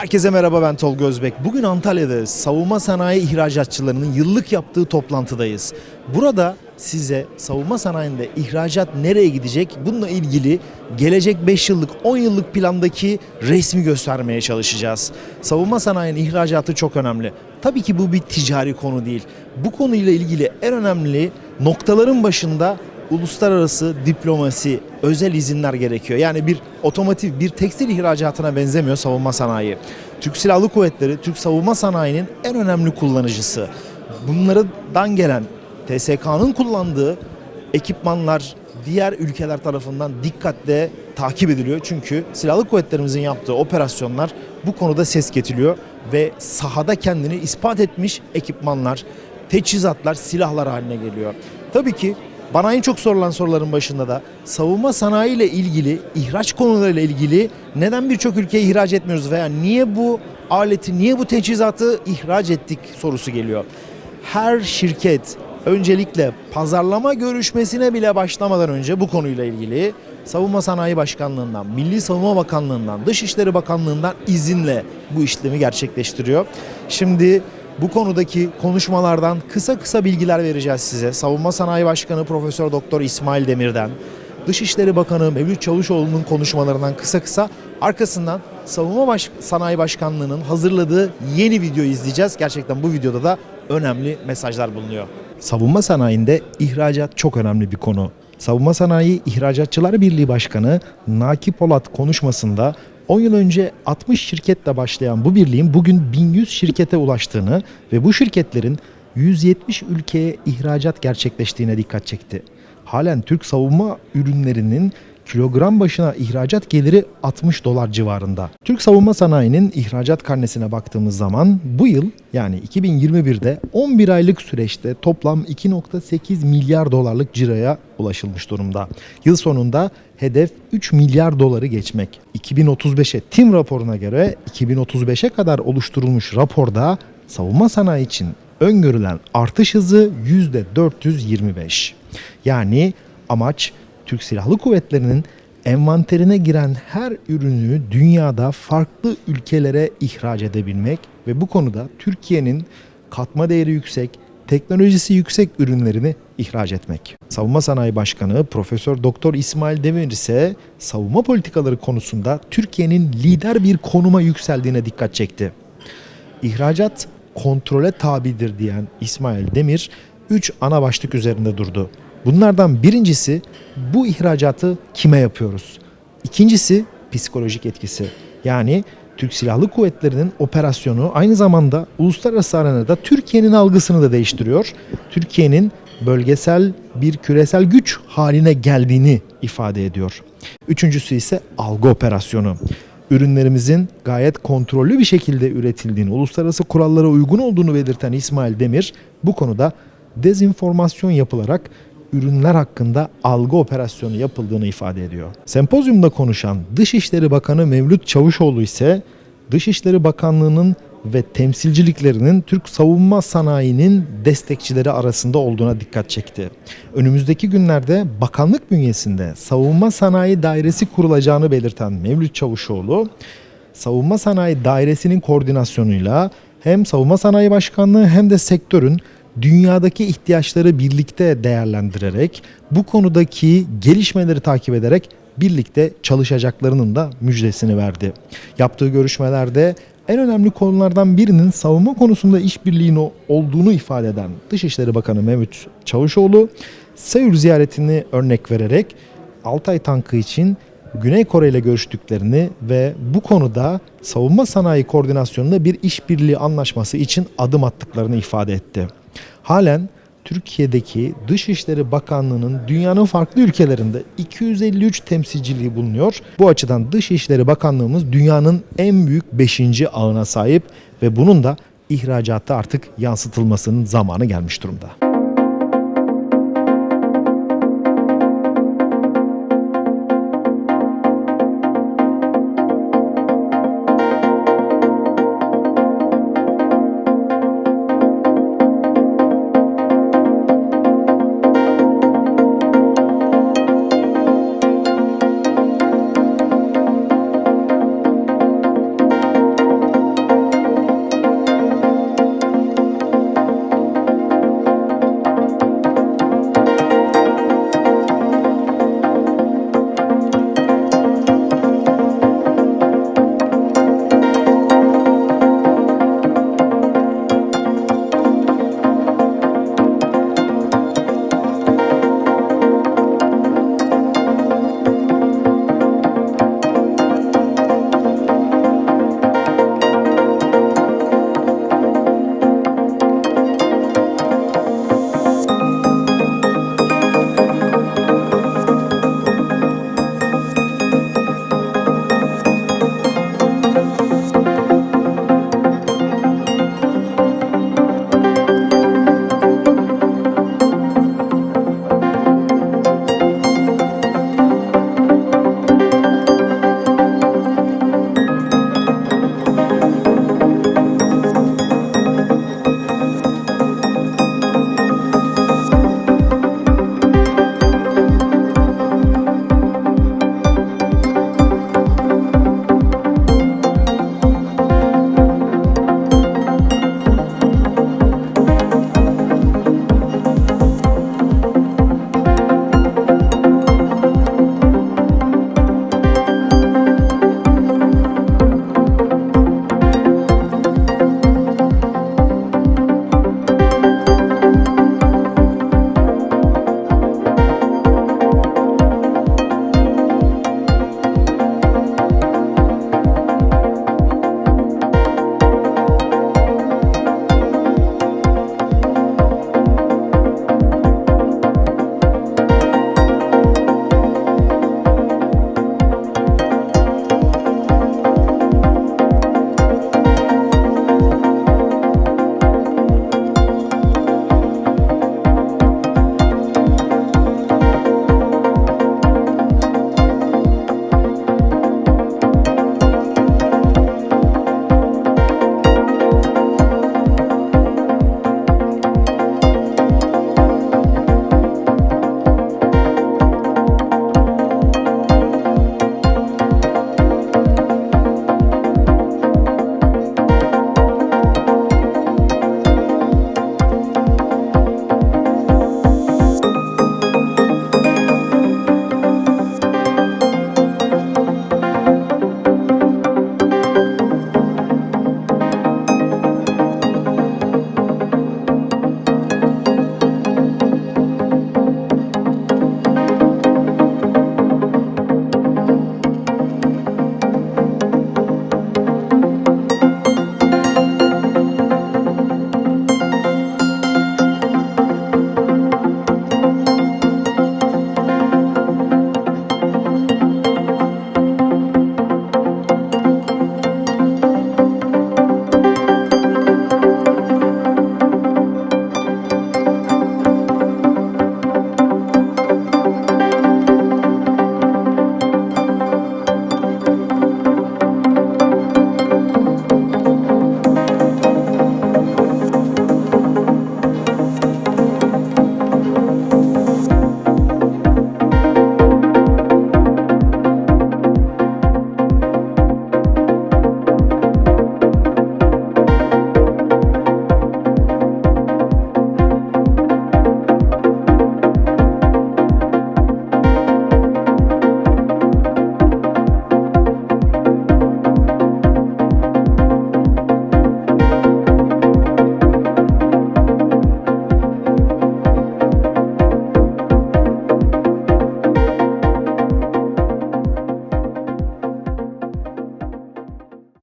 Herkese merhaba ben Tolga Özbek. Bugün Antalya'da savunma sanayi ihracatçılarının yıllık yaptığı toplantıdayız. Burada size savunma sanayinde ihracat nereye gidecek bununla ilgili gelecek 5 yıllık 10 yıllık plandaki resmi göstermeye çalışacağız. Savunma sanayinin ihracatı çok önemli. Tabii ki bu bir ticari konu değil. Bu konuyla ilgili en önemli noktaların başında uluslararası diplomasi, özel izinler gerekiyor. Yani bir otomotiv, bir tekstil ihracatına benzemiyor savunma sanayi. Türk Silahlı Kuvvetleri, Türk savunma sanayinin en önemli kullanıcısı. Bunlardan gelen TSK'nın kullandığı ekipmanlar diğer ülkeler tarafından dikkatle takip ediliyor. Çünkü silahlı kuvvetlerimizin yaptığı operasyonlar bu konuda ses getiriyor ve sahada kendini ispat etmiş ekipmanlar, teçhizatlar, silahlar haline geliyor. Tabii ki bana en çok sorulan soruların başında da savunma sanayi ile ilgili, ihraç konularıyla ilgili neden birçok ülkeye ihraç etmiyoruz veya niye bu aleti, niye bu teçhizatı ihraç ettik sorusu geliyor. Her şirket öncelikle pazarlama görüşmesine bile başlamadan önce bu konuyla ilgili Savunma Sanayi Başkanlığından, Milli Savunma Bakanlığından, Dışişleri Bakanlığından izinle bu işlemi gerçekleştiriyor. Şimdi bu konudaki konuşmalardan kısa kısa bilgiler vereceğiz size. Savunma Sanayi Başkanı Profesör Doktor İsmail Demir'den, Dışişleri Bakanı Mevlüt Çavuşoğlu'nun konuşmalarından kısa kısa arkasından Savunma Baş- Sanayi Başkanlığı'nın hazırladığı yeni videoyu izleyeceğiz. Gerçekten bu videoda da önemli mesajlar bulunuyor. Savunma sanayinde ihracat çok önemli bir konu. Savunma Sanayi İhracatçılar Birliği Başkanı Naki Polat konuşmasında 10 yıl önce 60 şirketle başlayan bu birliğin bugün 1100 şirkete ulaştığını ve bu şirketlerin 170 ülkeye ihracat gerçekleştiğine dikkat çekti. Halen Türk savunma ürünlerinin kilogram başına ihracat geliri 60 dolar civarında. Türk savunma sanayinin ihracat karnesine baktığımız zaman bu yıl yani 2021'de 11 aylık süreçte toplam 2.8 milyar dolarlık ciroya ulaşılmış durumda. Yıl sonunda hedef 3 milyar doları geçmek. 2035'e TİM raporuna göre 2035'e kadar oluşturulmuş raporda savunma sanayi için öngörülen artış hızı %425. Yani amaç Türk Silahlı Kuvvetleri'nin envanterine giren her ürünü dünyada farklı ülkelere ihraç edebilmek ve bu konuda Türkiye'nin katma değeri yüksek, teknolojisi yüksek ürünlerini ihraç etmek. Savunma Sanayi Başkanı Profesör Doktor İsmail Demir ise savunma politikaları konusunda Türkiye'nin lider bir konuma yükseldiğine dikkat çekti. İhracat kontrole tabidir diyen İsmail Demir 3 ana başlık üzerinde durdu. Bunlardan birincisi bu ihracatı kime yapıyoruz? İkincisi psikolojik etkisi. Yani Türk Silahlı Kuvvetleri'nin operasyonu aynı zamanda uluslararası arenada Türkiye'nin algısını da değiştiriyor. Türkiye'nin bölgesel bir küresel güç haline geldiğini ifade ediyor. Üçüncüsü ise algı operasyonu. Ürünlerimizin gayet kontrollü bir şekilde üretildiğini, uluslararası kurallara uygun olduğunu belirten İsmail Demir bu konuda dezinformasyon yapılarak ürünler hakkında algı operasyonu yapıldığını ifade ediyor. Sempozyumda konuşan Dışişleri Bakanı Mevlüt Çavuşoğlu ise Dışişleri Bakanlığı'nın ve temsilciliklerinin Türk savunma sanayinin destekçileri arasında olduğuna dikkat çekti. Önümüzdeki günlerde bakanlık bünyesinde savunma sanayi dairesi kurulacağını belirten Mevlüt Çavuşoğlu, savunma sanayi dairesinin koordinasyonuyla hem savunma sanayi başkanlığı hem de sektörün dünyadaki ihtiyaçları birlikte değerlendirerek bu konudaki gelişmeleri takip ederek birlikte çalışacaklarının da müjdesini verdi. Yaptığı görüşmelerde en önemli konulardan birinin savunma konusunda işbirliğinin olduğunu ifade eden Dışişleri Bakanı Mehmet Çavuşoğlu, Seul ziyaretini örnek vererek Altay tankı için Güney Kore ile görüştüklerini ve bu konuda savunma sanayi koordinasyonunda bir işbirliği anlaşması için adım attıklarını ifade etti. Halen Türkiye'deki Dışişleri Bakanlığı'nın dünyanın farklı ülkelerinde 253 temsilciliği bulunuyor. Bu açıdan Dışişleri Bakanlığımız dünyanın en büyük 5. ağına sahip ve bunun da ihracata artık yansıtılmasının zamanı gelmiş durumda.